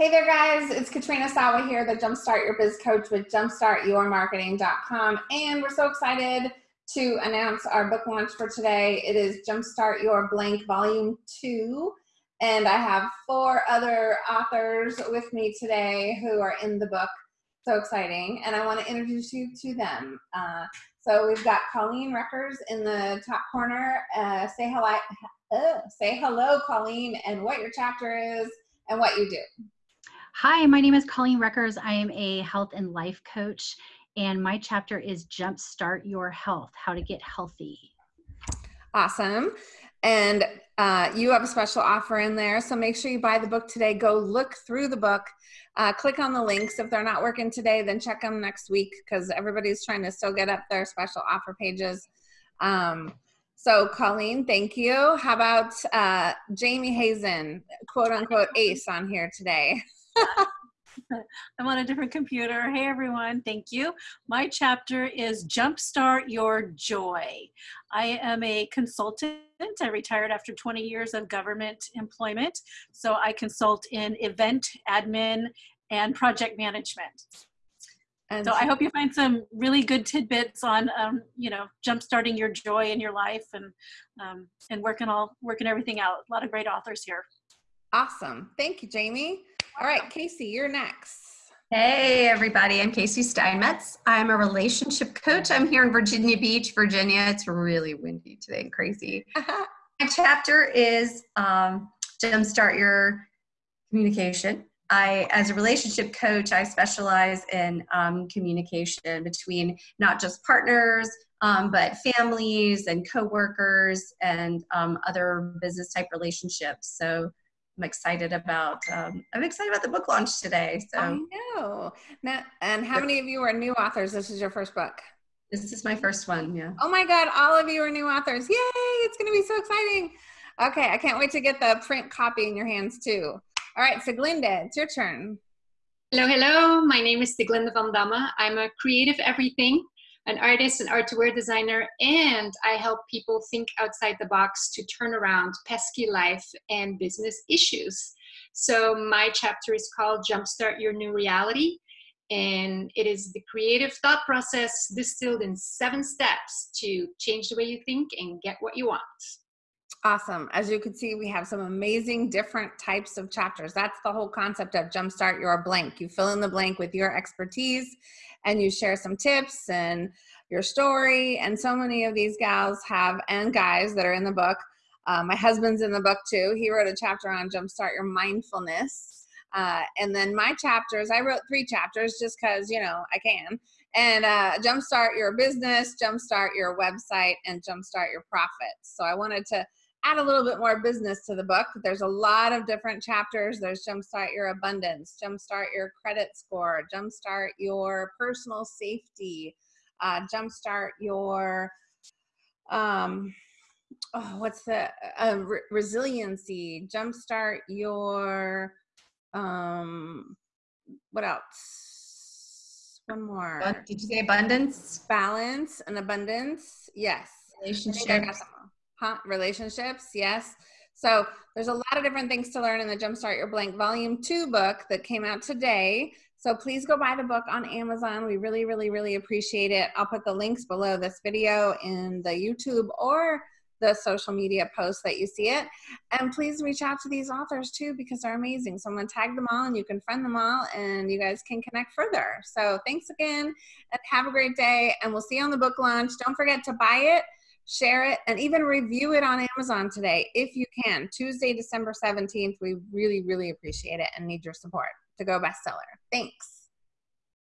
Hey there, guys. It's Katrina Sawa here, the Jumpstart Your Biz Coach with jumpstartyourmarketing.com. And we're so excited to announce our book launch for today. It is Jumpstart Your Blank Volume 2. And I have four other authors with me today who are in the book. So exciting. And I want to introduce you to them. Uh, so we've got Colleen Reckers in the top corner. Uh, say hello, uh, say hello, Colleen, and what your chapter is and what you do. Hi, my name is Colleen Reckers. I am a health and life coach, and my chapter is Jumpstart Your Health How to Get Healthy. Awesome. And uh, you have a special offer in there. So make sure you buy the book today. Go look through the book. Uh, click on the links. If they're not working today, then check them next week because everybody's trying to still get up their special offer pages. Um, so, Colleen, thank you. How about uh, Jamie Hazen, quote unquote ace on here today? I'm on a different computer. Hey everyone, thank you. My chapter is Jumpstart Your Joy. I am a consultant. I retired after 20 years of government employment. So I consult in event admin and project management. And so I hope you find some really good tidbits on, um, you know, jumpstarting your joy in your life and um, and working all working everything out. A lot of great authors here. Awesome, thank you, Jamie. All right, Casey, you're next. Hey, everybody. I'm Casey Steinmetz. I'm a relationship coach. I'm here in Virginia Beach, Virginia. It's really windy today and crazy. My chapter is um, Jumpstart Your Communication. I, as a relationship coach, I specialize in um, communication between not just partners, um, but families and coworkers and um, other business type relationships. So I'm excited about um, I'm excited about the book launch today. So I know. Now, and how many of you are new authors? This is your first book. This is my first one. Yeah. Oh my God! All of you are new authors. Yay! It's going to be so exciting. Okay, I can't wait to get the print copy in your hands too. All right, so Glinda, it's your turn. Hello, hello. My name is Siglinda van Damme. I'm a creative everything an artist, an wear designer, and I help people think outside the box to turn around pesky life and business issues. So my chapter is called Jumpstart Your New Reality. And it is the creative thought process distilled in seven steps to change the way you think and get what you want. Awesome. As you can see, we have some amazing different types of chapters. That's the whole concept of Jumpstart Your Blank. You fill in the blank with your expertise and you share some tips and your story. And so many of these gals have, and guys that are in the book. Uh, my husband's in the book too. He wrote a chapter on Jumpstart Your Mindfulness. Uh, and then my chapters, I wrote three chapters just because, you know, I can. And uh, Jumpstart Your Business, Jumpstart Your Website, and Jumpstart Your Profits. So I wanted to add a little bit more business to the book. There's a lot of different chapters. There's Jumpstart Your Abundance, Jumpstart Your Credit Score, Jumpstart Your Personal Safety, uh, Jumpstart Your, um, oh, what's the, uh, re resiliency, Jumpstart Your, um, what else? One more. Did you say abundance? Balance and abundance. Yes. Relationships huh? relationships, yes. So there's a lot of different things to learn in the Jumpstart Your Blank Volume 2 book that came out today. So please go buy the book on Amazon. We really, really, really appreciate it. I'll put the links below this video in the YouTube or the social media posts that you see it. And please reach out to these authors too because they're amazing. So I'm going to tag them all and you can friend them all and you guys can connect further. So thanks again and have a great day. And we'll see you on the book launch. Don't forget to buy it share it, and even review it on Amazon today if you can. Tuesday, December 17th. We really, really appreciate it and need your support to go bestseller. Thanks.